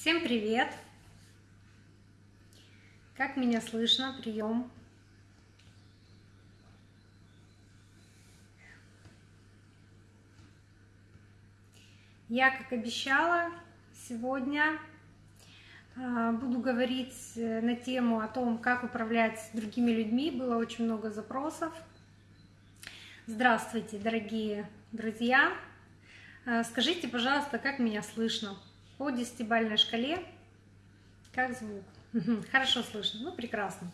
Всем привет! Как меня слышно? Прием. Я, как обещала, сегодня а, буду говорить э, на тему о том, как управлять другими людьми. Было очень много запросов. Здравствуйте, дорогие друзья! А, скажите, пожалуйста, как меня слышно? По десятибальной шкале, как звук? Хорошо слышно, ну прекрасно.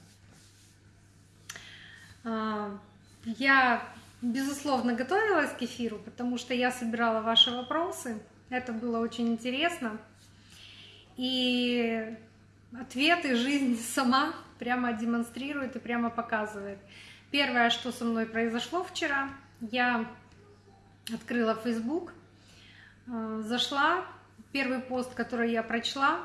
А, я безусловно, готовилась к эфиру, потому что я собирала ваши вопросы. Это было очень интересно. И ответы жизнь сама прямо демонстрирует и прямо показывает. Первое, что со мной произошло вчера, я открыла Facebook, э, зашла, первый пост, который я прочла,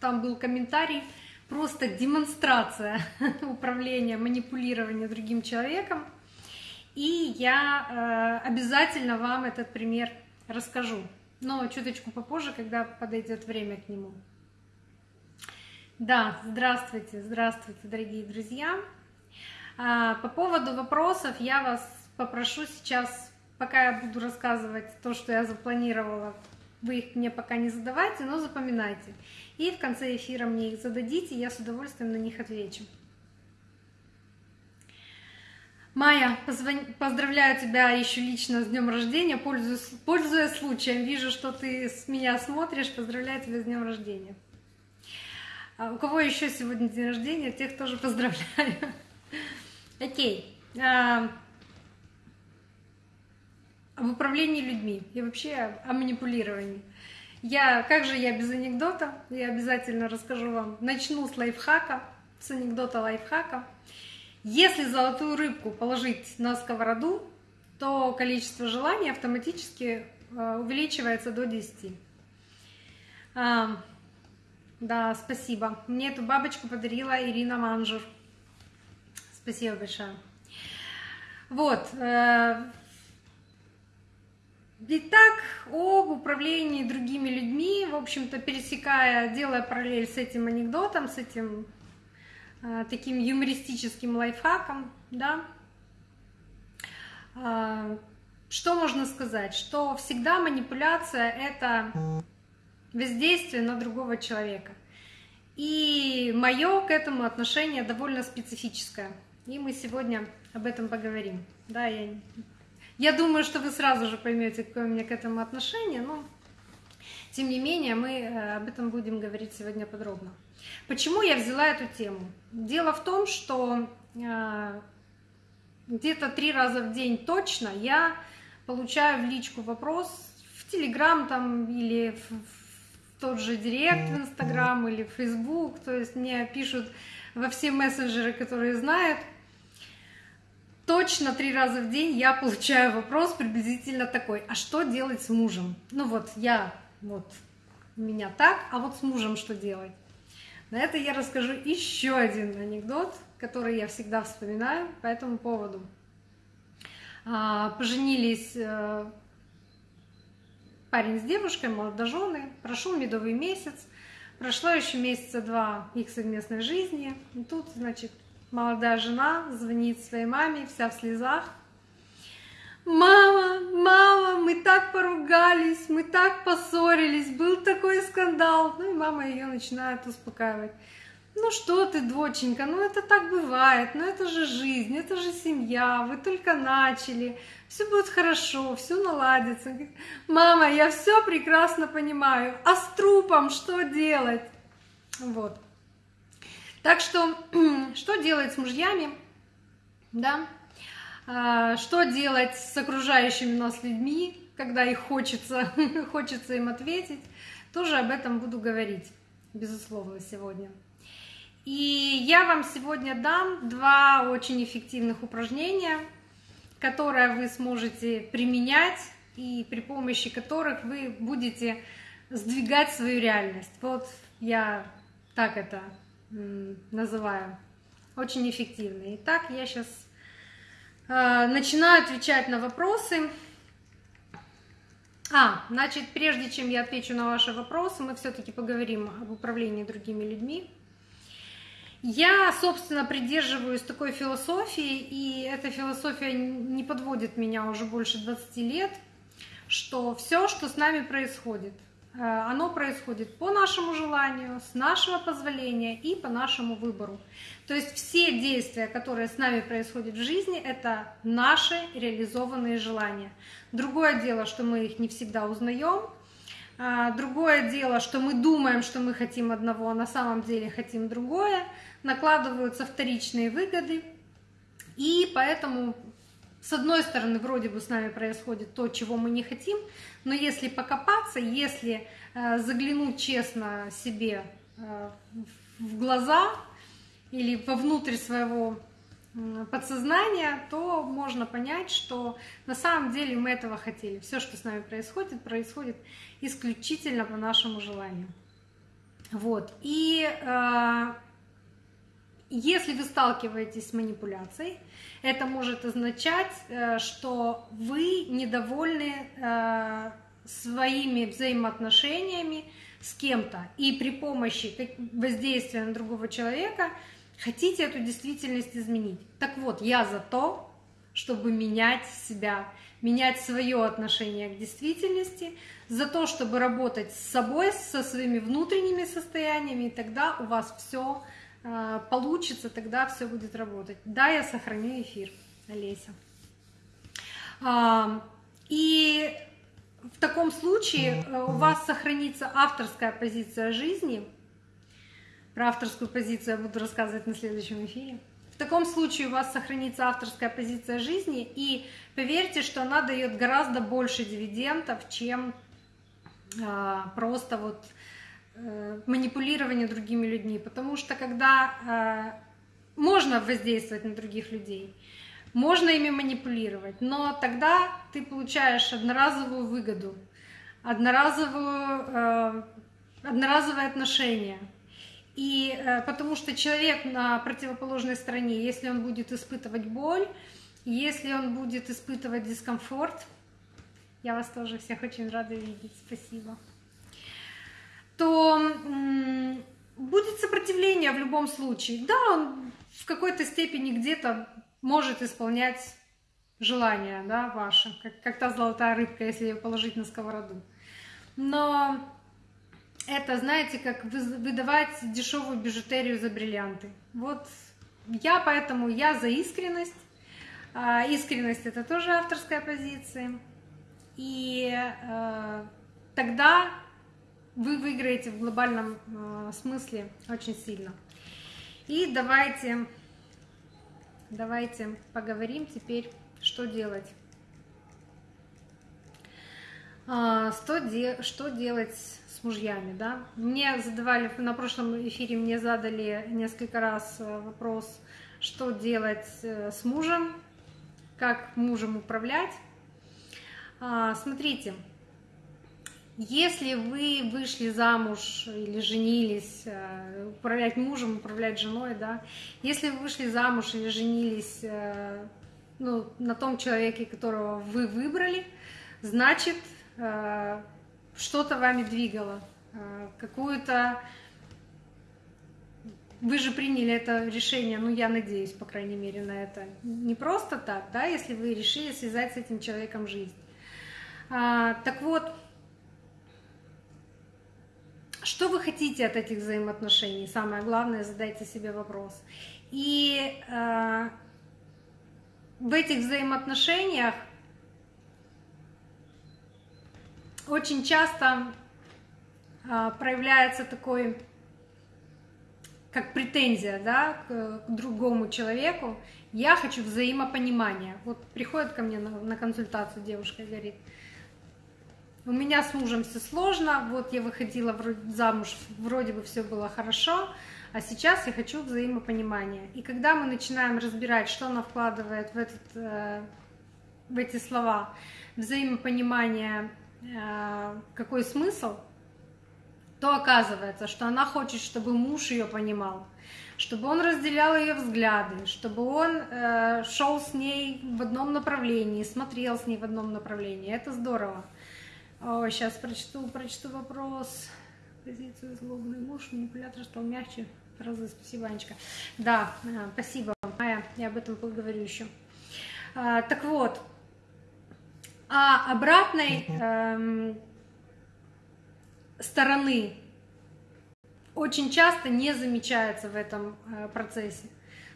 там был комментарий, просто демонстрация управления, манипулирования другим человеком – и я э, обязательно вам этот пример расскажу, но чуточку попозже, когда подойдет время к нему. Да, здравствуйте, здравствуйте, дорогие друзья. А, по поводу вопросов я вас попрошу сейчас, пока я буду рассказывать то, что я запланировала, вы их мне пока не задавайте, но запоминайте. И в конце эфира мне их зададите, я с удовольствием на них отвечу. Майя, поздравляю тебя еще лично с днем рождения, пользуясь, пользуясь случаем. Вижу, что ты с меня смотришь. Поздравляю тебя с днем рождения. А у кого еще сегодня день рождения, тех тоже поздравляю. Окей. А, об управлении людьми и вообще о манипулировании. Я, как же я без анекдота, я обязательно расскажу вам. Начну с лайфхака, с анекдота лайфхака. Если золотую рыбку положить на сковороду, то количество желаний автоматически э, увеличивается до 10. А, да, спасибо. Мне эту бабочку подарила Ирина Манжур. Спасибо большое. Вот. Итак, об управлении другими людьми, в общем-то, пересекая, делая параллель с этим анекдотом, с этим Э, таким юмористическим лайфхаком, да. Э, что можно сказать? Что всегда манипуляция — это воздействие на другого человека. И мое к этому отношение довольно специфическое. И мы сегодня об этом поговорим. Да, я, я думаю, что вы сразу же поймете, какое у меня к этому отношение, но тем не менее мы э, об этом будем говорить сегодня подробно. Почему я взяла эту тему? Дело в том, что э, где-то три раза в день точно я получаю в личку вопрос в Телеграм там или в, в тот же Директ в Инстаграм или в Фейсбук, то есть мне пишут во все мессенджеры, которые знают, точно три раза в день я получаю вопрос приблизительно такой, а что делать с мужем? Ну вот я, вот у меня так, а вот с мужем что делать? На это я расскажу еще один анекдот, который я всегда вспоминаю по этому поводу. А, поженились э, парень с девушкой, молодожены, прошел медовый месяц, прошло еще месяца два их совместной жизни. И тут, значит, молодая жена звонит своей маме, вся в слезах, Мама, мама, мы так поругались, мы так поссорились, был такой скандал. Ну и мама ее начинает успокаивать. Ну что ты, доченька, ну это так бывает, ну это же жизнь, это же семья, вы только начали, все будет хорошо, все наладится. Мама, я все прекрасно понимаю, а с трупом что делать? Вот. Так что, что делать с мужьями? Да, а, что делать с окружающими нас людьми, когда их хочется, хочется им ответить, тоже об этом буду говорить, безусловно, сегодня. И я вам сегодня дам два очень эффективных упражнения, которые вы сможете применять и при помощи которых вы будете сдвигать свою реальность. Вот я так это называю. Очень эффективно. Итак, я сейчас Э, начинаю отвечать на вопросы. А, значит, прежде чем я отвечу на ваши вопросы, мы все-таки поговорим об управлении другими людьми. Я, собственно, придерживаюсь такой философии, и эта философия не подводит меня уже больше 20 лет, что все, что с нами происходит, оно происходит по нашему желанию, с нашего позволения и по нашему выбору. То есть все действия, которые с нами происходят в жизни, это наши реализованные желания. Другое дело, что мы их не всегда узнаем. А, другое дело, что мы думаем, что мы хотим одного, а на самом деле хотим другое. Накладываются вторичные выгоды. И поэтому, с одной стороны, вроде бы с нами происходит то, чего мы не хотим, но если покопаться, если э, заглянуть честно себе э, в глаза, или вовнутрь своего подсознания, то можно понять, что на самом деле мы этого хотели. Все, что с нами происходит, происходит исключительно по нашему желанию. Вот. И э, если вы сталкиваетесь с манипуляцией, это может означать, э, что вы недовольны э, своими взаимоотношениями с кем-то. И при помощи воздействия на другого человека – Хотите эту действительность изменить? Так вот, я за то, чтобы менять себя, менять свое отношение к действительности, за то, чтобы работать с собой, со своими внутренними состояниями, и тогда у вас все получится, тогда все будет работать. Да, я сохраню эфир, Олеся. А, и в таком случае э, у вас сохранится авторская позиция жизни – про авторскую позицию я буду рассказывать на следующем эфире. В таком случае у вас сохранится авторская позиция жизни, и поверьте, что она дает гораздо больше дивидендов, чем э, просто вот манипулирование другими людьми. Потому что когда э, можно воздействовать на других людей, можно ими манипулировать, но тогда ты получаешь одноразовую выгоду, одноразовую, э, одноразовое отношение – и э, потому что человек на противоположной стороне, если он будет испытывать боль, если он будет испытывать дискомфорт, я вас тоже всех очень рада видеть, спасибо, то будет сопротивление в любом случае. Да, он в какой-то степени где-то может исполнять желание, да, ваше, как, как та золотая рыбка, если ее положить на сковороду. Но это, знаете, как выдавать дешевую бижутерию за бриллианты. Вот я поэтому, я за искренность. А, искренность это тоже авторская позиция. И э, тогда вы выиграете в глобальном э, смысле очень сильно. И давайте, давайте поговорим теперь, что делать. А, что, де, что делать мужьями, да. Мне задавали, на прошлом эфире мне задали несколько раз э, вопрос, что делать э, с мужем, как мужем управлять. А, смотрите, если вы вышли замуж или женились, э, управлять мужем, управлять женой, да, если вы вышли замуж или женились ну, на том человеке, которого вы выбрали, значит, что-то вами двигало, э, какую-то... Вы же приняли это решение, ну, я надеюсь, по крайней мере, на это. Не просто так, да, если вы решили связать с этим человеком жизнь. А, так вот, что вы хотите от этих взаимоотношений? Самое главное, задайте себе вопрос. И э, в этих взаимоотношениях очень часто а, проявляется такой, как претензия, да, к, к другому человеку. Я хочу взаимопонимания. Вот приходит ко мне на, на консультацию девушка и говорит, у меня с мужем все сложно, вот я выходила замуж, вроде бы все было хорошо, а сейчас я хочу взаимопонимания. И когда мы начинаем разбирать, что она вкладывает в, этот, э, в эти слова, взаимопонимание Э, какой смысл, то оказывается, что она хочет, чтобы муж ее понимал, чтобы он разделял ее взгляды, чтобы он э, шел с ней в одном направлении, смотрел с ней в одном направлении. Это здорово. О, сейчас прочту, прочту вопрос. Позицию злобный муж, манипулятор стал мягче. Фразы, спасибо, Анечка. Да, а, спасибо, Майя, я об этом поговорю еще. А, так вот, а обратной эм, стороны очень часто не замечается в этом э, процессе.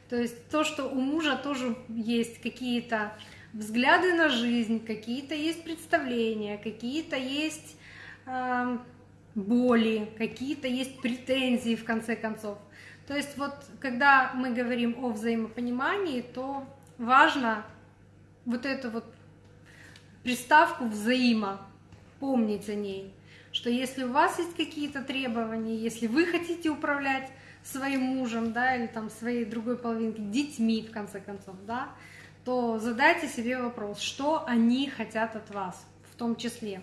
То есть то, что у мужа тоже есть какие-то взгляды на жизнь, какие-то есть представления, какие-то есть э, боли, какие-то есть претензии в конце концов. То есть вот когда мы говорим о взаимопонимании, то важно вот эту вот приставку взаимо помнить о ней, что если у вас есть какие-то требования, если вы хотите управлять своим мужем, да, или там своей другой половинкой, детьми, в конце концов, да, то задайте себе вопрос, что они хотят от вас, в том числе.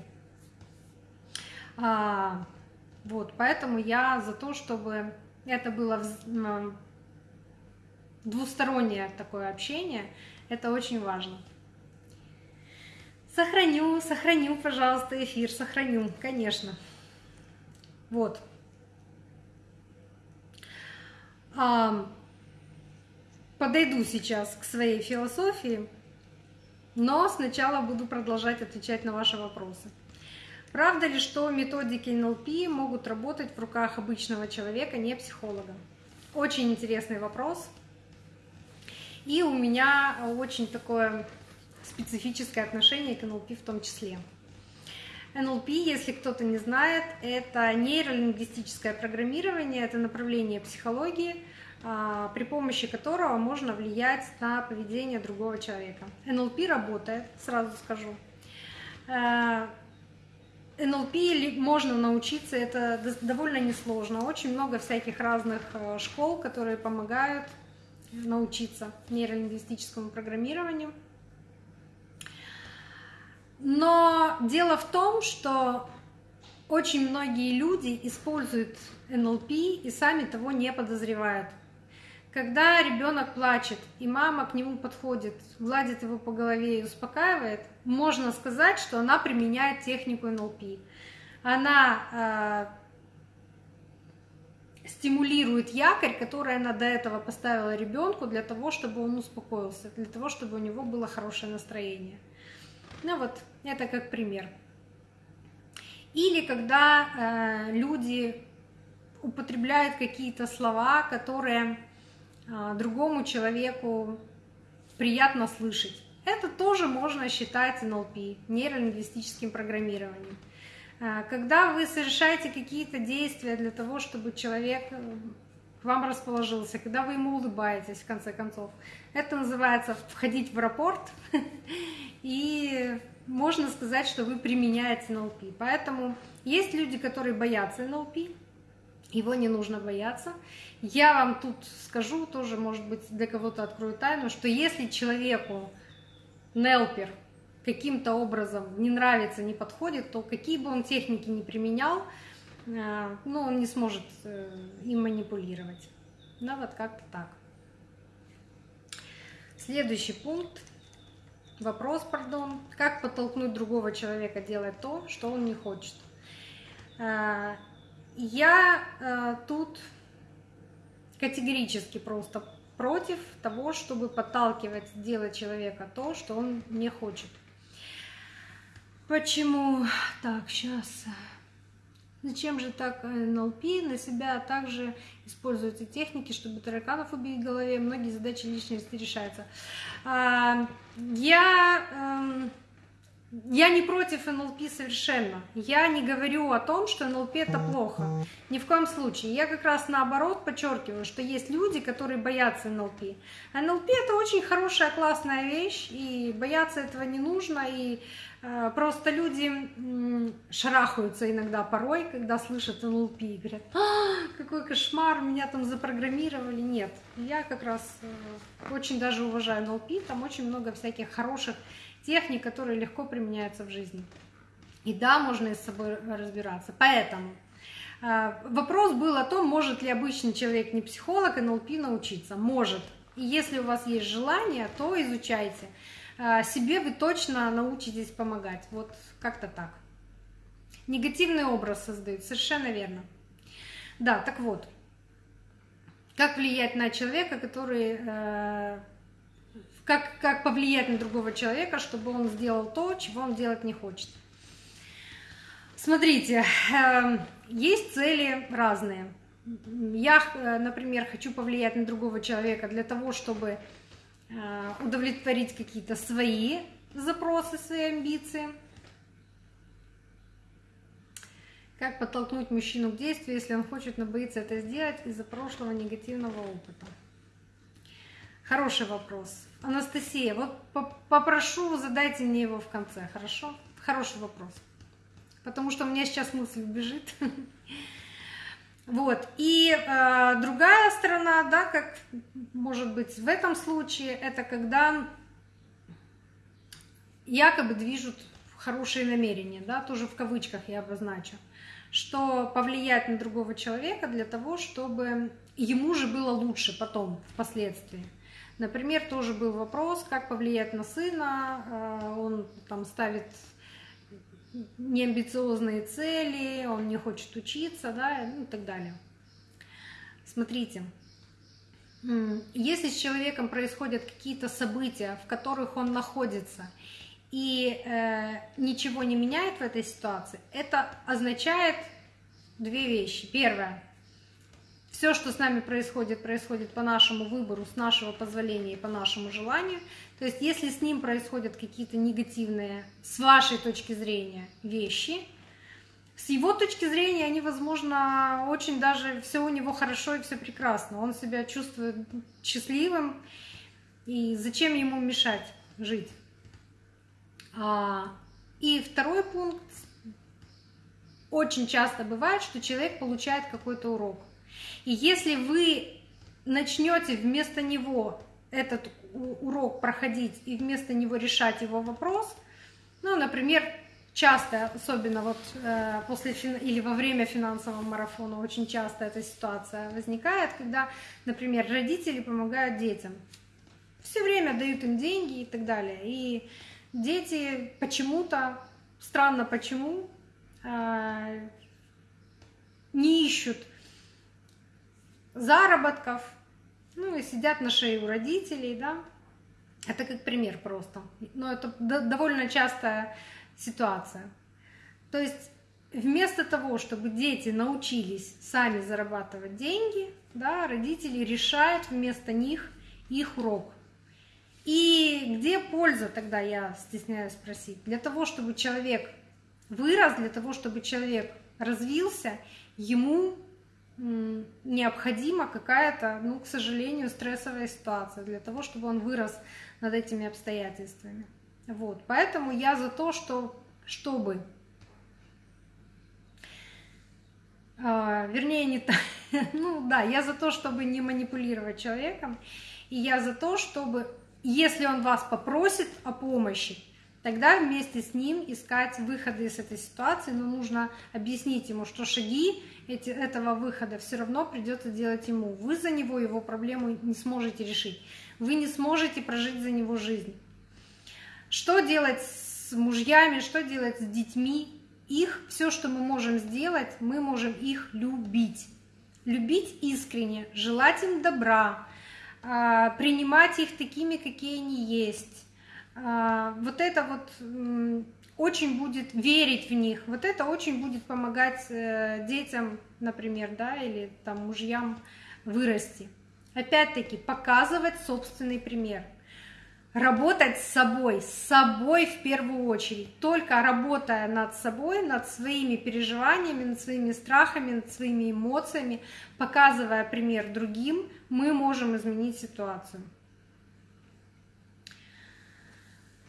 А, вот, поэтому я за то, чтобы это было двустороннее такое общение, это очень важно. Сохраню, сохраню, пожалуйста, эфир, сохраню, конечно. Вот. А, подойду сейчас к своей философии, но сначала буду продолжать отвечать на ваши вопросы. Правда ли, что методики НЛП могут работать в руках обычного человека, не психолога? Очень интересный вопрос. И у меня очень такое специфическое отношение к НЛП в том числе. НЛП, если кто-то не знает, это нейролингвистическое программирование, это направление психологии, при помощи которого можно влиять на поведение другого человека. НЛП работает, сразу скажу. Э, НЛП можно научиться, это довольно несложно. Очень много всяких разных э, школ, которые помогают научиться нейролингвистическому программированию. Но дело в том, что очень многие люди используют НЛП и сами того не подозревают. Когда ребенок плачет, и мама к нему подходит, гладит его по голове и успокаивает, можно сказать, что она применяет технику НЛП. Она э, стимулирует якорь, который она до этого поставила ребенку для того, чтобы он успокоился, для того, чтобы у него было хорошее настроение. Ну вот, это как пример. Или когда э, люди употребляют какие-то слова, которые другому человеку приятно слышать. Это тоже можно считать НЛП, нейролингвистическим программированием. Э, когда вы совершаете какие-то действия для того, чтобы человек э, к вам расположился, когда вы ему улыбаетесь, в конце концов. Это называется входить в аэропорт и можно сказать, что вы применяете НЛП. Поэтому есть люди, которые боятся НЛП, его не нужно бояться. Я вам тут скажу, тоже, может быть, для кого-то открою тайну, что если человеку Нелпер каким-то образом не нравится, не подходит, то какие бы он техники не применял, э, ну, он не сможет э, им манипулировать. Да, вот как-то так. Следующий пункт Вопрос, пардон. Как подтолкнуть другого человека делать то, что он не хочет? Э, я э, тут категорически просто против того, чтобы подталкивать делать человека то, что он не хочет. Почему? Так, сейчас. Зачем же так НЛП на себя также используются техники, чтобы тараканов убить в голове? Многие задачи личности решаются. А, я, эм, я не против НЛП совершенно. Я не говорю о том, что НЛП это плохо. Ни в коем случае. Я как раз наоборот подчеркиваю, что есть люди, которые боятся НЛП. НЛП это очень хорошая, классная вещь, и бояться этого не нужно. И Э, просто люди шарахаются иногда порой, когда слышат НЛП и говорят, а, какой кошмар, меня там запрограммировали. Нет, я как раз э, очень даже уважаю НЛП, там очень много всяких хороших техник, которые легко применяются в жизни. И да, можно и с собой разбираться. Поэтому э, вопрос был о том, может ли обычный человек, не психолог, НЛП научиться. Может. И если у вас есть желание, то изучайте. А, себе вы точно научитесь помогать. Вот как-то так. Негативный образ создают, совершенно верно. Да, так вот, как влиять на человека, который... Как, как повлиять на другого человека, чтобы он сделал то, чего он делать не хочет. Смотрите, э, есть цели разные. Я, э, например, хочу повлиять на другого человека для того, чтобы э, удовлетворить какие-то свои запросы, свои амбиции. Как подтолкнуть мужчину к действию, если он хочет, но боится это сделать из-за прошлого негативного опыта? Хороший вопрос. Анастасия, вот попрошу, задайте мне его в конце, хорошо? Хороший вопрос. Потому что у меня сейчас мысль убежит. Вот. И э, другая сторона, да, как может быть в этом случае, это когда якобы движут хорошие намерения, да, тоже в кавычках я обозначу, что повлиять на другого человека для того, чтобы ему же было лучше потом, впоследствии. Например, тоже был вопрос, как повлиять на сына, э, он там ставит неамбициозные цели, он не хочет учиться, да, ну и так далее. Смотрите, если с человеком происходят какие-то события, в которых он находится, и э, ничего не меняет в этой ситуации, это означает две вещи. Первое, все, что с нами происходит, происходит по нашему выбору, с нашего позволения и по нашему желанию. То есть, если с ним происходят какие-то негативные, с вашей точки зрения, вещи, с его точки зрения они, возможно, очень даже все у него хорошо и все прекрасно. Он себя чувствует счастливым, и зачем ему мешать жить? А, и второй пункт. Очень часто бывает, что человек получает какой-то урок. И если вы начнете вместо него этот урок проходить и вместо него решать его вопрос, ну, например, часто, особенно вот э, после или во время финансового марафона, очень часто эта ситуация возникает, когда, например, родители помогают детям, все время дают им деньги и так далее, и дети почему-то, странно почему, э, не ищут заработков, ну и сидят на шее у родителей, да. Это как пример просто. Но это довольно частая ситуация. То есть вместо того, чтобы дети научились сами зарабатывать деньги, да, родители решают вместо них их урок. И где польза тогда, я стесняюсь спросить? Для того, чтобы человек вырос, для того, чтобы человек развился, ему необходима какая-то, ну, к сожалению, стрессовая ситуация для того, чтобы он вырос над этими обстоятельствами. Вот, поэтому я за то, что, чтобы, э, вернее, не так, ну да, я за то, чтобы не манипулировать человеком, и я за то, чтобы, если он вас попросит о помощи, тогда вместе с ним искать выходы из этой ситуации, но нужно объяснить ему, что шаги этого выхода все равно придется делать ему. Вы за него его проблему не сможете решить. Вы не сможете прожить за него жизнь. Что делать с мужьями, что делать с детьми? Их, все, что мы можем сделать, мы можем их любить. Любить искренне, желать им добра, а, принимать их такими, какие они есть вот это вот очень будет верить в них, вот это очень будет помогать э, детям, например, да, или там мужьям вырасти. Опять-таки, показывать собственный пример. Работать с собой, с собой в первую очередь. Только работая над собой, над своими переживаниями, над своими страхами, над своими эмоциями, показывая пример другим, мы можем изменить ситуацию.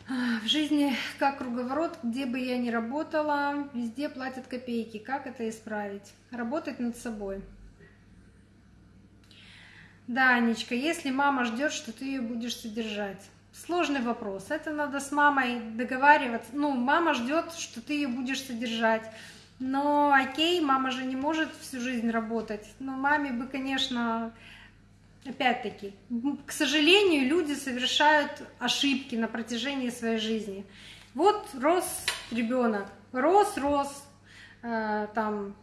В жизни как круговорот, где бы я ни работала, везде платят копейки. Как это исправить? Работать над собой. Да, Анечка, если мама ждет, что ты ее будешь содержать. Сложный вопрос. Это надо с мамой договариваться. Ну, мама ждет, что ты ее будешь содержать. Но окей, мама же не может всю жизнь работать. Но маме бы, конечно, опять-таки, к сожалению, люди совершают ошибки на протяжении своей жизни. Вот рос ребенок, рос, рос, э, там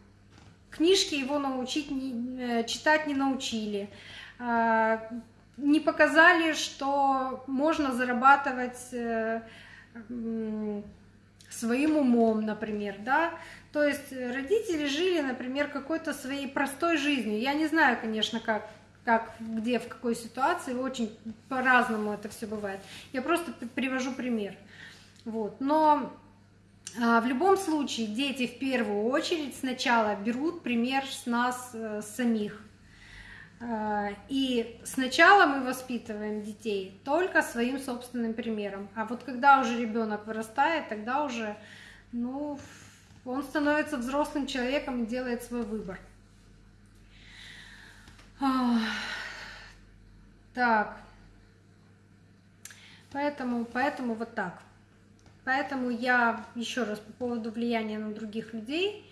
книжки его научить не, читать не научили, не показали, что можно зарабатывать своим умом, например, да, то есть родители жили, например, какой-то своей простой жизнью. Я не знаю, конечно, как как, где, в какой ситуации, очень по-разному это все бывает. Я просто привожу пример. Вот. Но а, в любом случае дети в первую очередь сначала берут пример с нас э, самих. А, и сначала мы воспитываем детей только своим собственным примером. А вот когда уже ребенок вырастает, тогда уже ну, он становится взрослым человеком и делает свой выбор. Так. Поэтому, поэтому вот так. Поэтому я еще раз по поводу влияния на других людей,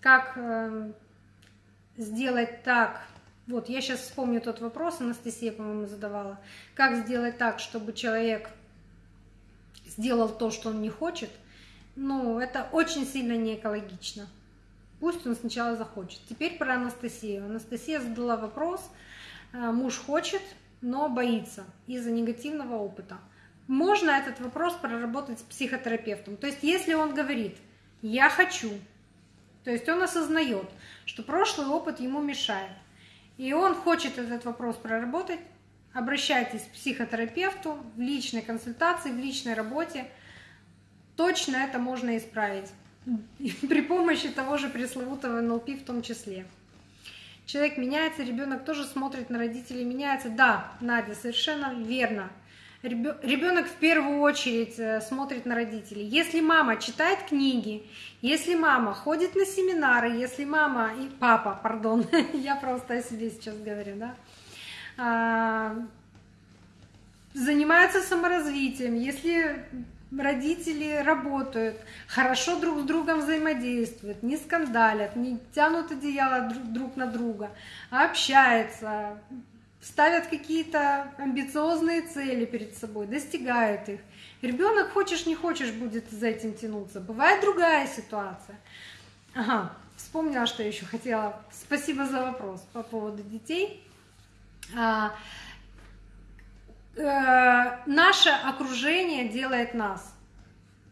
как э, сделать так, вот я сейчас вспомню тот вопрос, Анастасия, по-моему, задавала, как сделать так, чтобы человек сделал то, что он не хочет, ну, это очень сильно не экологично. Пусть он сначала захочет. Теперь про Анастасию. Анастасия задала вопрос, э, муж хочет, но боится из-за негативного опыта. Можно этот вопрос проработать с психотерапевтом. То есть, если он говорит, я хочу, то есть он осознает, что прошлый опыт ему мешает, и он хочет этот вопрос проработать, обращайтесь к психотерапевту в личной консультации, в личной работе. Точно это можно исправить. при помощи того же пресловутого НЛП в том числе. Человек меняется, ребенок тоже смотрит на родителей, меняется. Да, Надя, совершенно верно. Ребенок в первую очередь э, смотрит на родителей. Если мама читает книги, если мама ходит на семинары, если мама и папа, пардон, я просто о себе сейчас говорю, да, а, занимаются саморазвитием, если родители работают, хорошо друг с другом взаимодействуют, не скандалят, не тянут одеяло друг на друга, а общаются, ставят какие-то амбициозные цели перед собой, достигают их. Ребенок, хочешь не хочешь, будет за этим тянуться. Бывает другая ситуация. Ага, вспомнила, что еще хотела. Спасибо за вопрос по поводу детей. Э, наше окружение делает нас.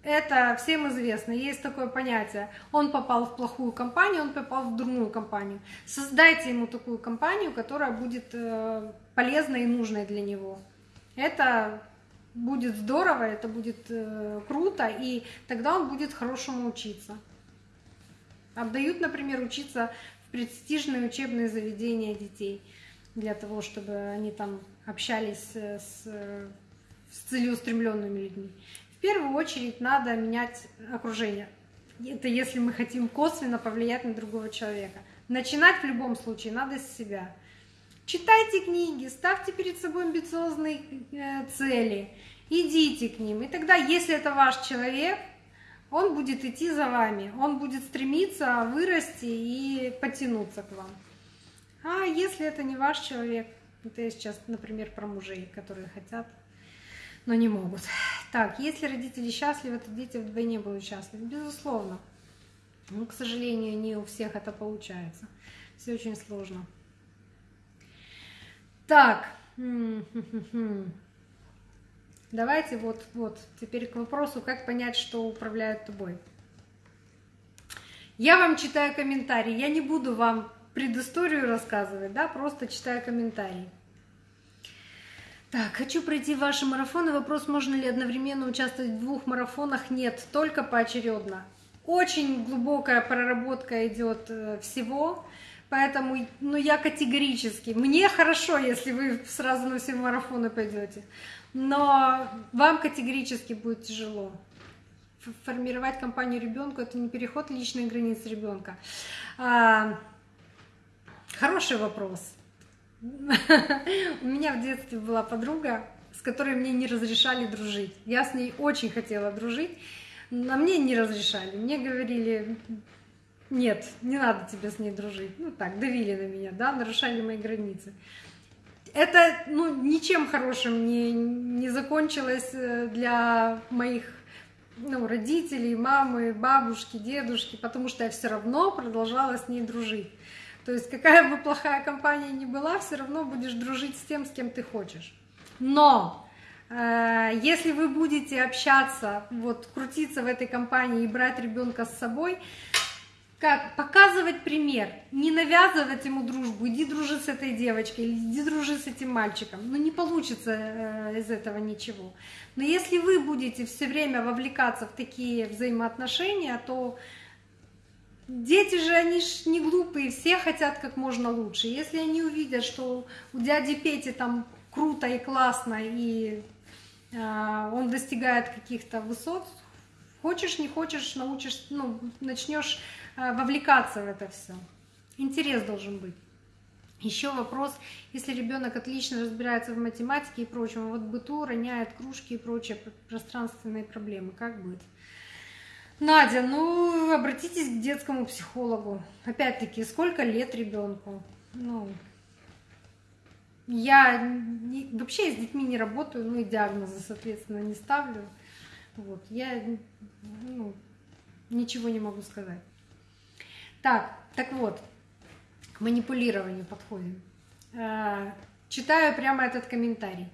Это всем известно, есть такое понятие. Он попал в плохую компанию, он попал в дурную компанию. Создайте ему такую компанию, которая будет э, полезной и нужной для него. Это будет здорово, это будет э, круто, и тогда он будет хорошему учиться. Отдают, например, учиться в престижные учебные заведения детей для того, чтобы они там общались с, с целеустремленными людьми. В первую очередь надо менять окружение. Это если мы хотим косвенно повлиять на другого человека. Начинать в любом случае надо с себя. Читайте книги, ставьте перед собой амбициозные э, цели, идите к ним. И тогда, если это ваш человек, он будет идти за вами, он будет стремиться вырасти и потянуться к вам. А если это не ваш человек, это я сейчас, например, про мужей, которые хотят, но не могут. Так, если родители счастливы, то дети вдвойне будут счастливы. Безусловно. Но, к сожалению, не у всех это получается. Все очень сложно. Так. Давайте вот, вот, теперь к вопросу, как понять, что управляет тобой. Я вам читаю комментарии, я не буду вам предысторию рассказывать, да, просто читаю комментарии. Так, хочу пройти ваши марафоны. Вопрос, можно ли одновременно участвовать в двух марафонах? Нет, только поочередно. Очень глубокая проработка идет э, всего, поэтому ну, я категорически. Мне хорошо, если вы сразу на все марафоны пойдете, но вам категорически будет тяжело. Формировать компанию ребенку это не переход личной границы ребенка. Хороший вопрос. У меня в детстве была подруга, с которой мне не разрешали дружить. Я с ней очень хотела дружить, но мне не разрешали. Мне говорили, нет, не надо тебе с ней дружить. Ну так, давили на меня, да, нарушали мои границы. Это ну, ничем хорошим не, не закончилось э, для моих ну, родителей, мамы, бабушки, дедушки, потому что я все равно продолжала с ней дружить. То есть какая бы плохая компания ни была, все равно будешь дружить с тем, с кем ты хочешь. Но э, если вы будете общаться, вот крутиться в этой компании и брать ребенка с собой, как показывать пример, не навязывать ему дружбу, иди дружи с этой девочкой, иди дружи с этим мальчиком. Ну не получится э, из этого ничего. Но если вы будете все время вовлекаться в такие взаимоотношения, то дети же, они ж не глупые, все хотят как можно лучше. Если они увидят, что у дяди Пети там круто и классно, и э, он достигает каких-то высот, хочешь, не хочешь, научишь, ну, начнешь Э, вовлекаться в это все. Интерес должен быть. Еще вопрос, если ребенок отлично разбирается в математике и прочем, а вот быту роняет кружки и прочие пространственные проблемы, как быть? Надя, ну обратитесь к детскому психологу. Опять-таки, сколько лет ребенку? Ну, я не, вообще с детьми не работаю, ну и диагнозы, соответственно, не ставлю. Вот, я ну, ничего не могу сказать. Так, так вот, к манипулированию подходим. Э, читаю прямо этот комментарий.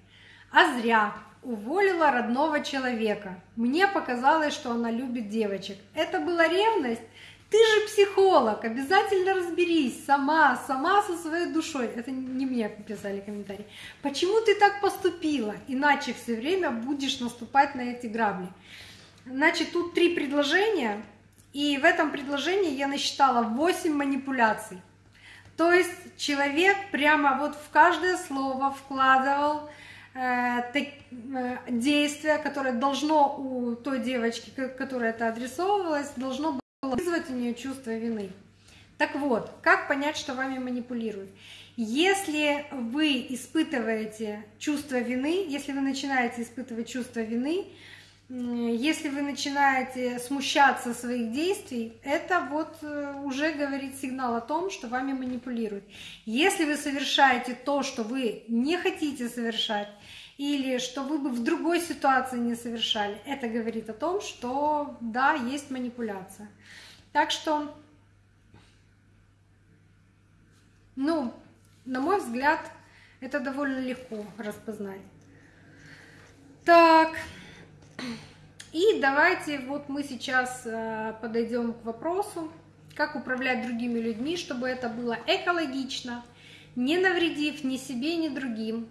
А зря уволила родного человека. Мне показалось, что она любит девочек. Это была ревность? Ты же психолог, обязательно разберись сама, сама со своей душой. Это не мне писали комментарий. Почему ты так поступила? Иначе все время будешь наступать на эти грабли. Значит, тут три предложения. И в этом предложении я насчитала 8 манипуляций. То есть человек прямо вот в каждое слово вкладывал действие, которое должно у той девочки, которой это адресовывалось, должно было вызвать у нее чувство вины. Так вот, как понять, что вами манипулируют? Если вы испытываете чувство вины, если вы начинаете испытывать чувство вины, если вы начинаете смущаться своих действий, это вот э, уже говорит сигнал о том, что вами манипулируют. Если вы совершаете то, что вы не хотите совершать, или что вы бы в другой ситуации не совершали, это говорит о том, что да, есть манипуляция. Так что, ну, на мой взгляд, это довольно легко распознать. Так. И давайте вот мы сейчас э, подойдем к вопросу, как управлять другими людьми, чтобы это было экологично, не навредив ни себе, ни другим.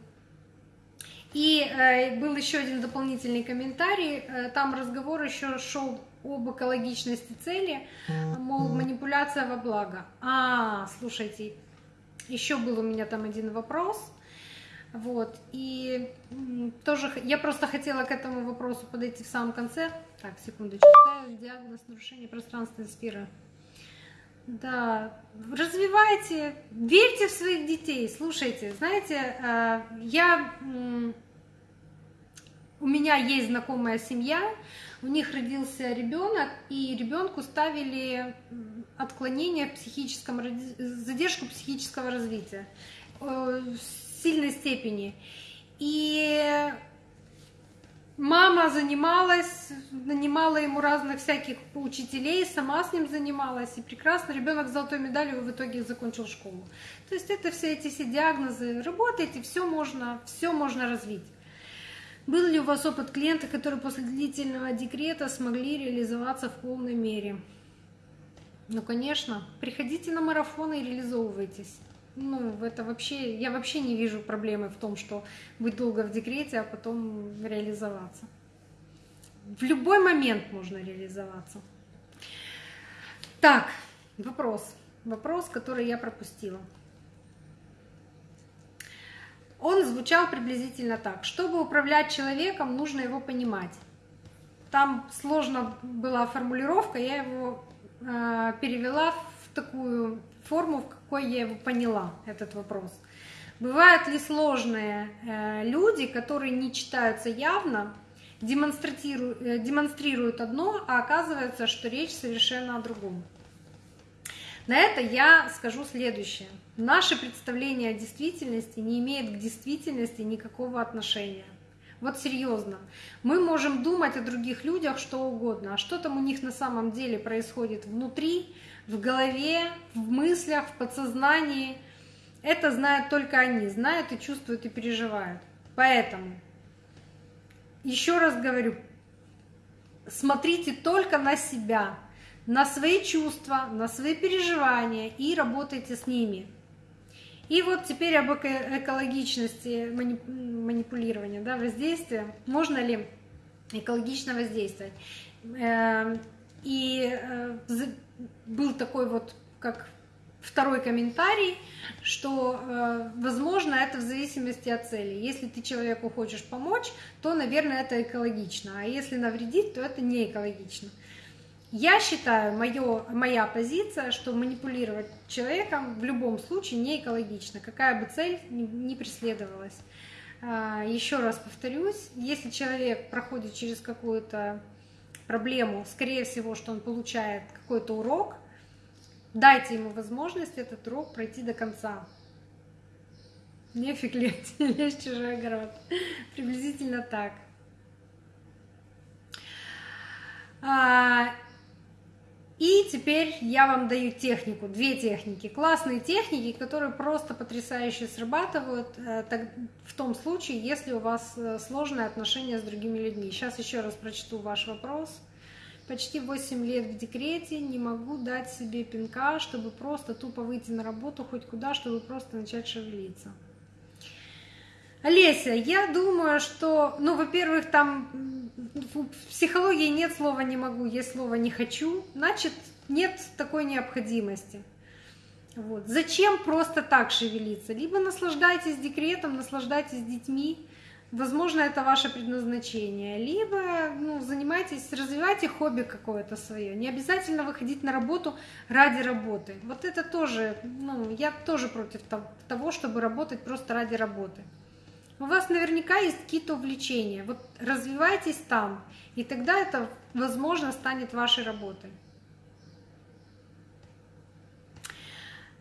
И э, был еще один дополнительный комментарий, э, там разговор еще шел об экологичности цели, мол, манипуляция во благо. А, слушайте, еще был у меня там один вопрос – вот, и тоже я просто хотела к этому вопросу подойти в самом конце. Так, секундочку, диагноз нарушения пространственной сферы. Да, развивайте, верьте в своих детей. Слушайте, знаете, э, я у меня есть знакомая семья, у них родился ребенок, и ребенку ставили отклонение в психическом, задержку психического развития э, сильной степени. И мама занималась, нанимала ему разных всяких учителей, сама с ним занималась, и прекрасно ребенок с золотой медалью в итоге закончил школу. То есть это все эти все диагнозы, работаете, все можно, все можно развить. Был ли у вас опыт клиента, которые после длительного декрета смогли реализоваться в полной мере? Ну, конечно. Приходите на марафоны и реализовывайтесь ну, это вообще, я вообще не вижу проблемы в том, что быть долго в декрете, а потом реализоваться. В любой момент можно реализоваться. Так, вопрос. Вопрос, который я пропустила. Он звучал приблизительно так. Чтобы управлять человеком, нужно его понимать. Там сложно была формулировка, я его э, перевела в такую форму, в какой я его поняла, этот вопрос. Бывают ли сложные э, люди, которые не читаются явно, э, демонстрируют одно, а оказывается, что речь совершенно о другом. На это я скажу следующее. Наше представление о действительности не имеет к действительности никакого отношения. Вот серьезно. Мы можем думать о других людях что угодно, а что там у них на самом деле происходит внутри, в голове, в мыслях, в подсознании, это знают только они, знают и чувствуют и переживают. Поэтому, еще раз говорю, смотрите только на себя, на свои чувства, на свои переживания и работайте с ними. И вот теперь об экологичности манипулирования, да, воздействия. Можно ли экологично воздействовать? Эм, и э, был такой вот, как второй комментарий, что, э, возможно, это в зависимости от цели. Если ты человеку хочешь помочь, то, наверное, это экологично, а если навредить, то это не экологично. Я считаю, моё, моя позиция, что манипулировать человеком в любом случае не экологично, какая бы цель ни преследовалась. А, Еще раз повторюсь, если человек проходит через какую-то проблему, скорее всего, что он получает какой-то урок, дайте ему возможность этот урок пройти до конца. Нефиг лезть, в чужой огород. Приблизительно так. И теперь я вам даю технику, две техники, классные техники, которые просто потрясающе срабатывают э, в том случае, если у вас э, сложные отношения с другими людьми. Сейчас еще раз прочту ваш вопрос. Почти 8 лет в декрете, не могу дать себе пинка, чтобы просто тупо выйти на работу хоть куда, чтобы просто начать шевелиться. Олеся, я думаю, что, ну, во-первых, там в психологии нет слова «не могу», есть слово «не хочу», значит, нет такой необходимости. Вот. Зачем просто так шевелиться? Либо наслаждайтесь декретом, наслаждайтесь детьми, возможно, это ваше предназначение, либо ну, занимайтесь, развивайте хобби какое-то свое. Не обязательно выходить на работу ради работы. Вот это тоже, ну, я тоже против того, чтобы работать просто ради работы. У вас наверняка есть какие-то увлечения. Вот развивайтесь там, и тогда это, возможно, станет вашей работой.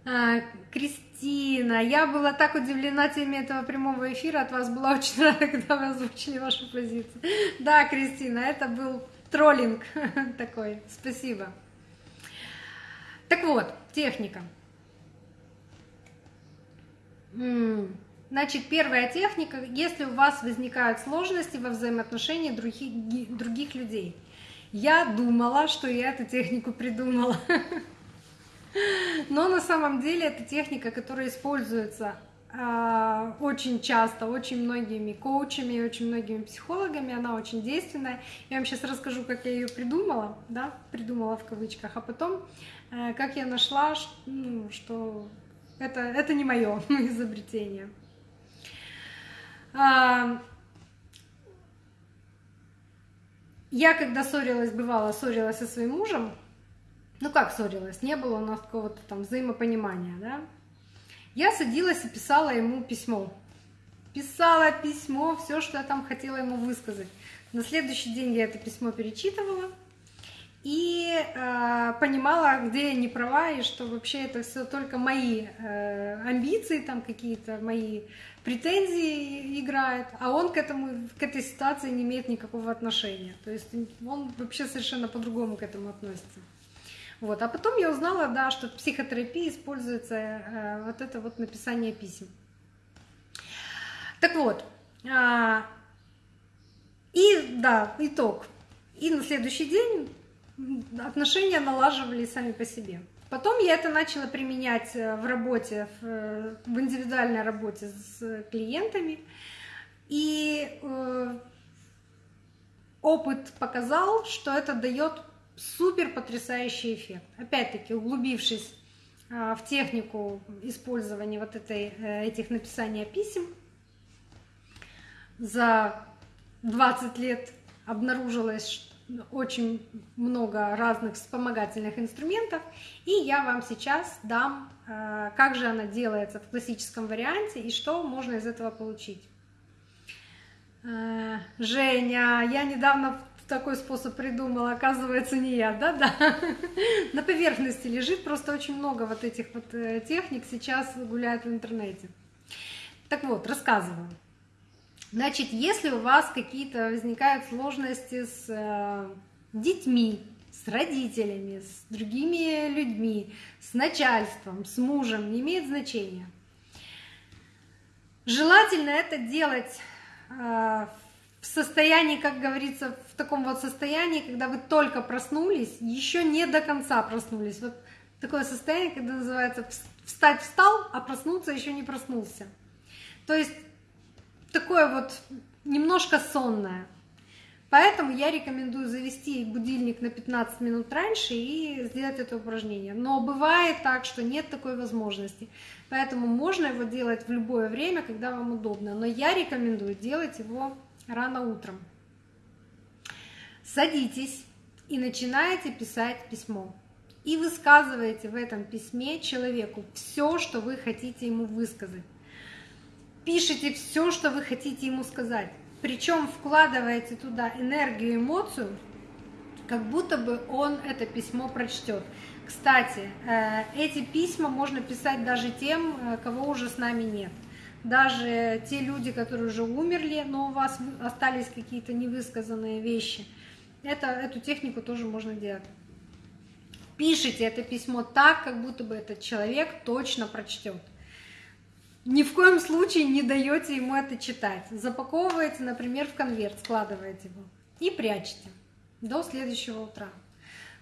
А, Кристина, я была так удивлена теме этого прямого эфира, от вас была очень рада, когда вы озвучили вашу позицию. Да, Кристина, это был троллинг такой. Спасибо. Так вот, техника. Значит, первая техника, если у вас возникают сложности во взаимоотношении других, других людей. Я думала, что я эту технику придумала. Но на самом деле это техника, которая используется э, очень часто, очень многими коучами, очень многими психологами, она очень действенная. Я вам сейчас расскажу, как я ее придумала, да, придумала в кавычках, а потом, э, как я нашла, ну, что это, это не мое изобретение. Я когда ссорилась, бывало, ссорилась со своим мужем, ну как ссорилась, не было у нас какого-то там взаимопонимания, да, я садилась и писала ему письмо. Писала письмо, все, что я там хотела ему высказать. На следующий день я это письмо перечитывала и э, понимала, где я не права, и что вообще это все только мои э, амбиции, там какие-то мои претензии играет, а он к этому, к этой ситуации не имеет никакого отношения. То есть он вообще совершенно по-другому к этому относится. Вот. А потом я узнала, да, что в психотерапии используется э, вот это вот написание писем. Так вот, э, и да, итог. И на следующий день отношения налаживали сами по себе. Потом я это начала применять э, в работе, э, в индивидуальной работе с клиентами. И э, опыт показал, что это дает супер потрясающий эффект. Опять-таки, углубившись в технику использования вот этой, этих написания писем, за 20 лет обнаружилось, очень много разных вспомогательных инструментов, и я вам сейчас дам, э, как же она делается в классическом варианте и что можно из этого получить. Э, Женя, я недавно такой способ придумала, оказывается, не я, да-да. На поверхности лежит, просто очень много вот этих вот э, техник сейчас гуляет в интернете. Так вот, рассказываю. Значит, если у вас какие-то возникают сложности с э, детьми, с родителями, с другими людьми, с начальством, с мужем, не имеет значения. Желательно это делать э, в состоянии, как говорится, в таком вот состоянии, когда вы только проснулись, еще не до конца проснулись. Вот такое состояние, когда называется встать встал, а проснуться еще не проснулся. То есть такое вот немножко сонное. Поэтому я рекомендую завести будильник на 15 минут раньше и сделать это упражнение. Но бывает так, что нет такой возможности. Поэтому можно его делать в любое время, когда вам удобно. Но я рекомендую делать его рано утром. Садитесь и начинаете писать письмо. И высказываете в этом письме человеку все, что вы хотите ему высказать пишите все, что вы хотите ему сказать. Причем вкладываете туда энергию, эмоцию, как будто бы он это письмо прочтет. Кстати, э, эти письма можно писать даже тем, э, кого уже с нами нет. Даже те люди, которые уже умерли, но у вас остались какие-то невысказанные вещи. Это, эту технику тоже можно делать. Пишите это письмо так, как будто бы этот человек точно прочтет ни в коем случае не даете ему это читать. Запаковываете, например, в конверт, складываете его и прячете до следующего утра.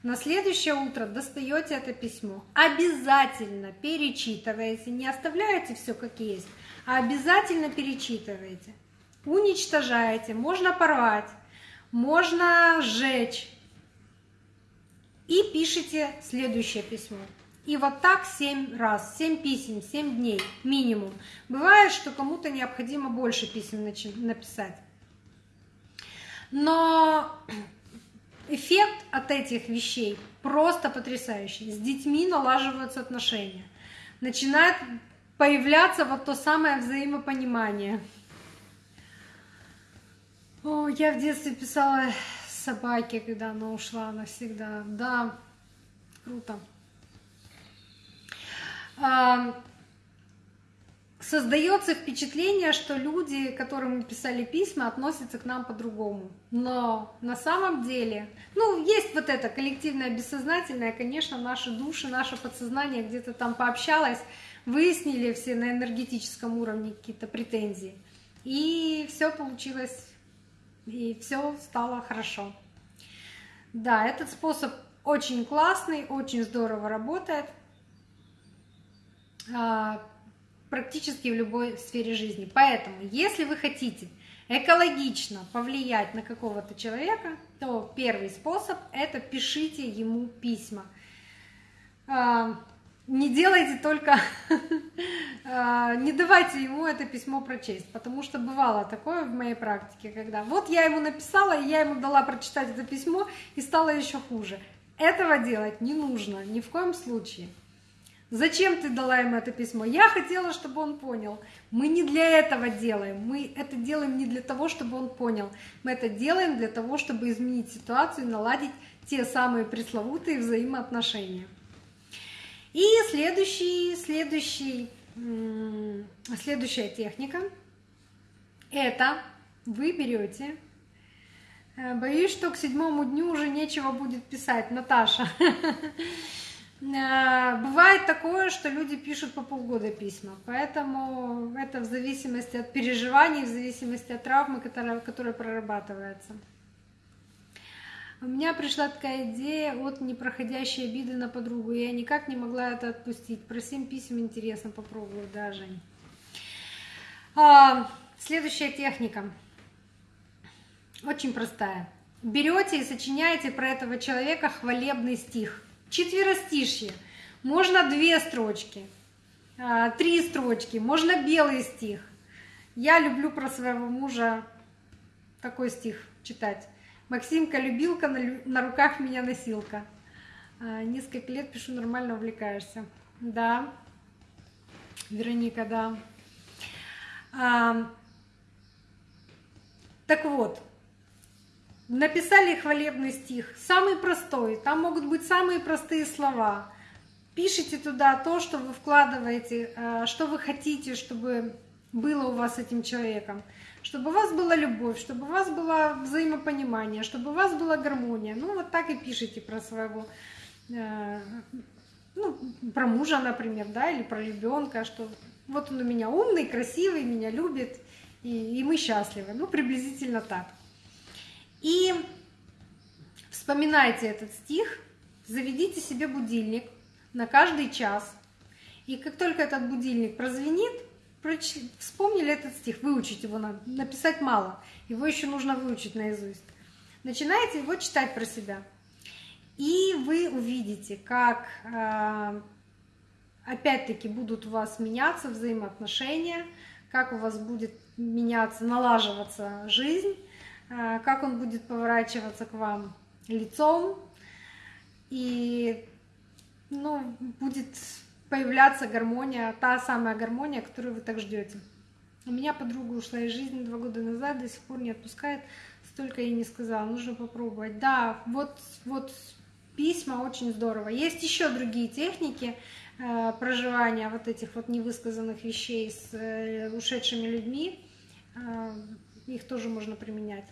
На следующее утро достаете это письмо. Обязательно перечитываете, не оставляете все как есть, а обязательно перечитываете. Уничтожаете, можно порвать, можно сжечь. И пишите следующее письмо. И вот так 7 раз, 7 писем, 7 дней минимум. Бывает, что кому-то необходимо больше писем написать. Но эффект от этих вещей просто потрясающий. С детьми налаживаются отношения. Начинает появляться вот то самое взаимопонимание. О, я в детстве писала собаке, когда она ушла навсегда. Да, круто создается впечатление, что люди, которым мы писали письма, относятся к нам по-другому. Но на самом деле, ну, есть вот это коллективное бессознательное, конечно, наши души, наше подсознание где-то там пообщалось, выяснили все на энергетическом уровне какие-то претензии. И все получилось, и все стало хорошо. Да, этот способ очень классный, очень здорово работает. А, практически в любой сфере жизни. Поэтому, если вы хотите экологично повлиять на какого-то человека, то первый способ – это пишите ему письма. А, не делайте только, а, не давайте ему это письмо прочесть, потому что бывало такое в моей практике, когда вот я ему написала, и я ему дала прочитать это письмо, и стало еще хуже. Этого делать не нужно ни в коем случае. Зачем ты дала ему это письмо? Я хотела, чтобы он понял. Мы не для этого делаем. Мы это делаем не для того, чтобы он понял. Мы это делаем для того, чтобы изменить ситуацию и наладить те самые пресловутые взаимоотношения. И следующий, следующий, следующая техника – это вы берете э, Боюсь, что к седьмому дню уже нечего будет писать, Наташа. Э, бывает такое, что люди пишут по полгода письма, поэтому это в зависимости от переживаний, в зависимости от травмы, которая, которая прорабатывается. У меня пришла такая идея от непроходящей обиды на подругу, я никак не могла это отпустить. Про семь писем интересно попробую, да, Жень. А, следующая техника. Очень простая. Берете и сочиняете про этого человека хвалебный стих – четверостишье. Можно две строчки, а, три строчки, можно белый стих. Я люблю про своего мужа такой стих читать. Максимка любилка, на руках меня носилка. А, несколько лет пишу, нормально увлекаешься. Да, Вероника, да. А, так вот, Написали хвалебный стих, самый простой, там могут быть самые простые слова. Пишите туда то, что вы вкладываете, э, что вы хотите, чтобы было у вас с этим человеком, чтобы у вас была любовь, чтобы у вас было взаимопонимание, чтобы у вас была гармония. Ну, вот так и пишите про своего, э, ну, про мужа, например, да, или про ребенка, что вот он у меня умный, красивый, меня любит, и, и мы счастливы. Ну, приблизительно так. И вспоминайте этот стих, заведите себе будильник на каждый час. И как только этот будильник прозвенит, вспомнили этот стих, выучить его надо, написать мало, его еще нужно выучить наизусть. Начинаете его читать про себя. И вы увидите, как э, опять-таки будут у вас меняться взаимоотношения, как у вас будет меняться, налаживаться жизнь, как он будет поворачиваться к вам лицом, и ну, будет появляться гармония, та самая гармония, которую вы так ждете. У меня подруга ушла из жизни два года назад, до сих пор не отпускает, столько ей не сказала, нужно попробовать. Да, вот, вот письма очень здорово. Есть еще другие техники э, проживания вот этих вот невысказанных вещей с э, ушедшими людьми, э, их тоже можно применять.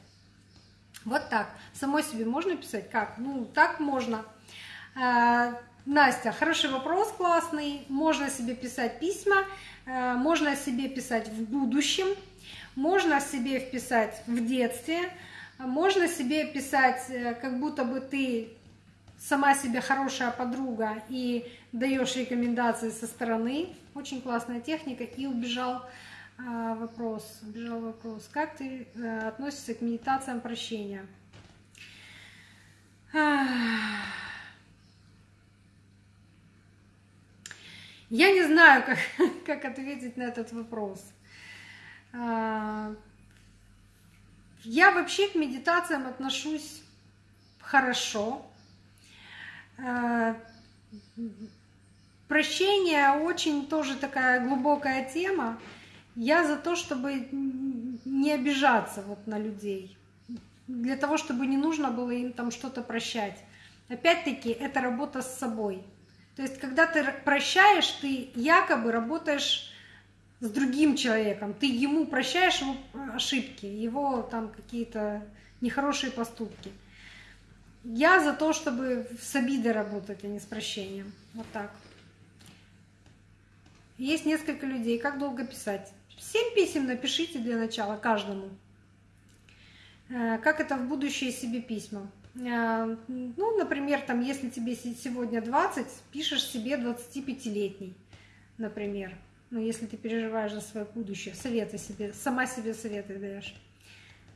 Вот так. Самой себе можно писать? Как? Ну, так можно. Э, Настя, хороший вопрос, классный. Можно себе писать письма, э, можно себе писать в будущем, можно себе вписать в детстве, можно себе писать, э, как будто бы ты сама себе хорошая подруга и даешь рекомендации со стороны. Очень классная техника. И убежал вопрос, убежал вопрос. Как ты относишься к медитациям прощения? Я не знаю, как, как ответить на этот вопрос. А, я вообще к медитациям отношусь хорошо. А, прощение очень тоже такая глубокая тема. Я за то, чтобы не обижаться вот на людей, для того, чтобы не нужно было им там что-то прощать. Опять-таки, это работа с собой. То есть, когда ты прощаешь, ты якобы работаешь с другим человеком, ты ему прощаешь его ошибки, его там какие-то нехорошие поступки. Я за то, чтобы с обидой работать, а не с прощением. Вот так. Есть несколько людей. Как долго писать? Семь писем напишите для начала каждому. Э, как это в будущее себе письма? А, ну, например, там, если тебе сегодня 20, пишешь себе 25-летний, например. Ну, если ты переживаешь за свое будущее, советы себе, сама себе советы даешь.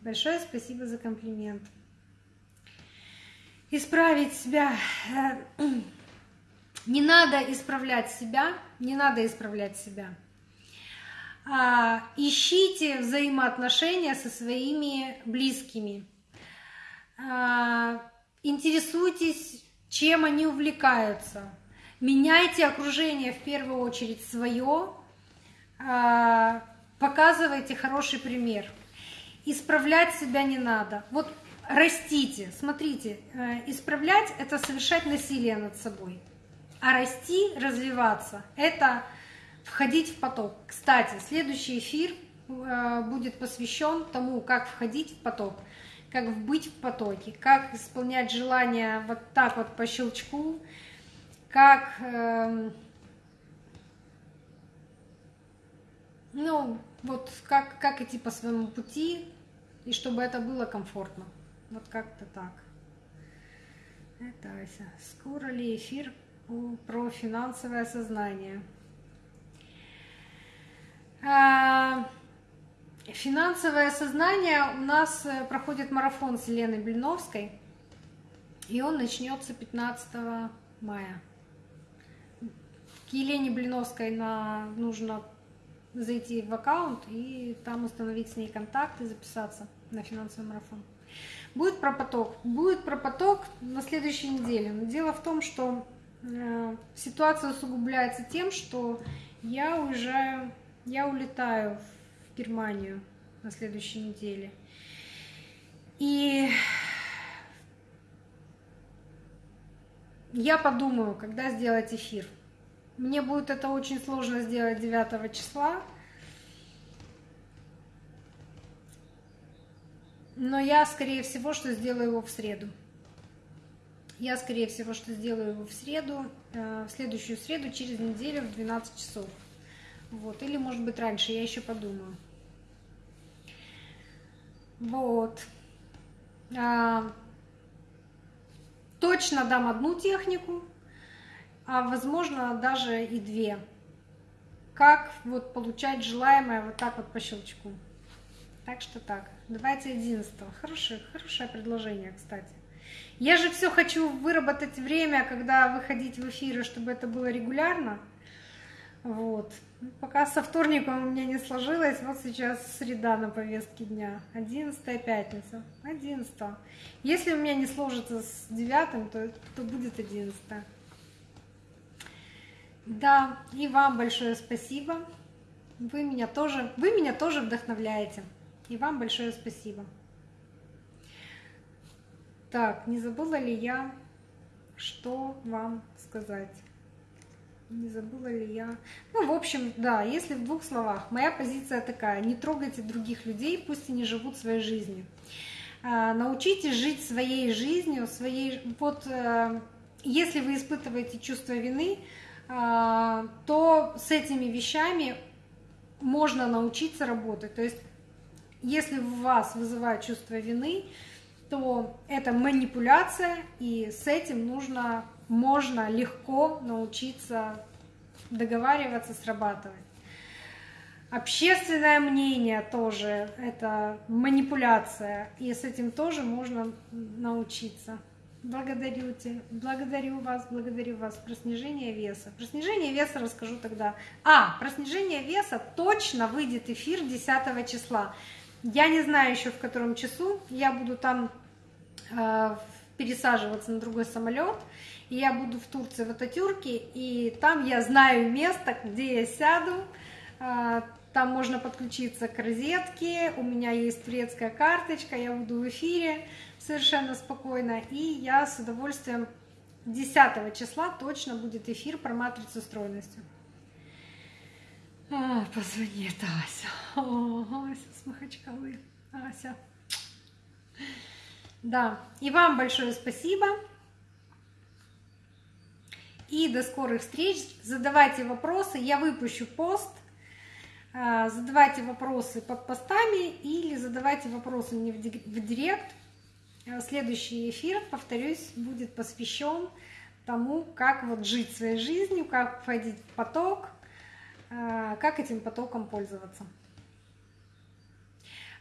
Большое спасибо за комплимент. Исправить себя. Э, не надо исправлять себя, не надо исправлять себя. А, ищите взаимоотношения со своими близкими а, интересуйтесь, чем они увлекаются. Меняйте окружение в первую очередь свое, а, показывайте хороший пример. Исправлять себя не надо. Вот растите. Смотрите, э, исправлять — это совершать насилие над собой. А расти, развиваться — это входить в поток. Кстати, следующий эфир э, будет посвящен тому, как входить в поток как быть в потоке, как исполнять желания вот так вот по щелчку, как, э, ну, вот как, как идти по своему пути, и чтобы это было комфортно. Вот как-то так. Это Ася. Скоро ли эфир про финансовое сознание? А, Финансовое сознание у нас э, проходит марафон с Еленой Блиновской, и он начнется 15 мая. К Елене Блиновской на, нужно зайти в аккаунт и там установить с ней контакт и записаться на финансовый марафон. Будет про поток. Будет про поток на следующей неделе. Но дело в том, что э, ситуация усугубляется тем, что я уезжаю, я улетаю в Германию на следующей неделе. И я подумаю, когда сделать эфир. Мне будет это очень сложно сделать 9 числа. Но я, скорее всего, что сделаю его в среду. Я, скорее всего, что сделаю его в среду, э, в следующую среду, через неделю в 12 часов. Вот. Или, может быть, раньше, я еще подумаю. Вот. А, точно дам одну технику, а возможно даже и две. Как вот получать желаемое вот так вот по щелчку. Так что так. Давайте 11. Хорошее, хорошее предложение, кстати. Я же все хочу выработать время, когда выходить в эфиры, чтобы это было регулярно. Вот. Пока со вторником у меня не сложилось, вот сейчас среда на повестке дня. 11 пятница. 11 Если у меня не сложится с 9, то, то будет 11 Да, и вам большое спасибо. Вы меня тоже, вы меня тоже вдохновляете. И вам большое спасибо. Так, не забыла ли я, что вам сказать? Не забыла ли я? Ну, в общем, да, если в двух словах, моя позиция такая, не трогайте других людей, пусть они живут своей жизнью. А, научитесь жить своей жизнью, своей... Вот э, если вы испытываете чувство вины, а, то с этими вещами можно научиться работать. То есть, если в вас вызывает чувство вины, то это манипуляция, и с этим нужно, можно легко научиться договариваться, срабатывать. Общественное мнение тоже это манипуляция, и с этим тоже можно научиться. Благодарю тебя, благодарю вас, благодарю вас. Про снижение веса. Про снижение веса расскажу тогда. А, про снижение веса точно выйдет эфир 10 числа. Я не знаю еще в котором часу. Я буду там Э, пересаживаться на другой самолет. И я буду в Турции в Ататюрке, и там я знаю место, где я сяду. Э, там можно подключиться к розетке, у меня есть турецкая карточка, я буду в эфире совершенно спокойно. И я с удовольствием 10 числа точно будет эфир про матрицу стройности. А, позвони, это Ася. О, Ася с Махачкалы. Ася. Да, и вам большое спасибо. И до скорых встреч. Задавайте вопросы. Я выпущу пост. А, задавайте вопросы под постами или задавайте вопросы мне в директ. А, следующий эфир, повторюсь, будет посвящен тому, как вот жить своей жизнью, как входить в поток, а, как этим потоком пользоваться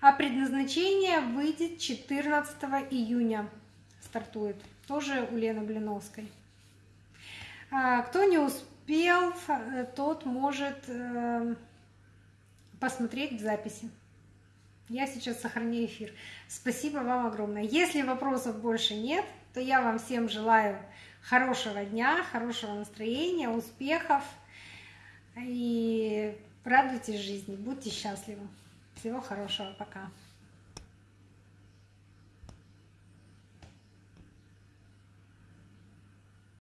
а предназначение выйдет 14 июня. Стартует. Тоже у Лены Блиновской. А, кто не успел, тот может э, посмотреть в записи. Я сейчас сохраню эфир. Спасибо вам огромное. Если вопросов больше нет, то я вам всем желаю хорошего дня, хорошего настроения, успехов и радуйтесь жизни, будьте счастливы. Всего хорошего, пока.